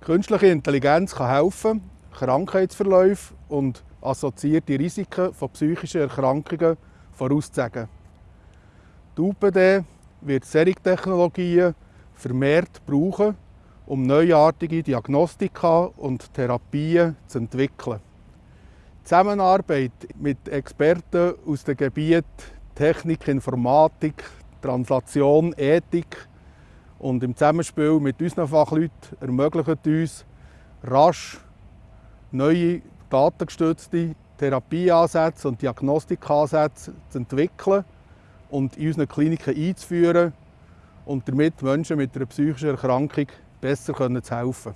Künstliche Intelligenz kann helfen, Krankheitsverläufe und assoziierte Risiken von psychischen Erkrankungen vorauszusagen. Die UPD wird solche Technologien vermehrt brauchen, um neuartige Diagnostika und Therapien zu entwickeln. Die Zusammenarbeit mit Experten aus den Gebieten Technik, Informatik, Translation, Ethik und im Zusammenspiel mit unseren Fachleuten ermöglicht uns, rasch neue datengestützte Therapieansätze und Diagnostikansätze zu entwickeln und in unseren Kliniken einzuführen und damit Menschen mit einer psychischen Erkrankung besser zu helfen.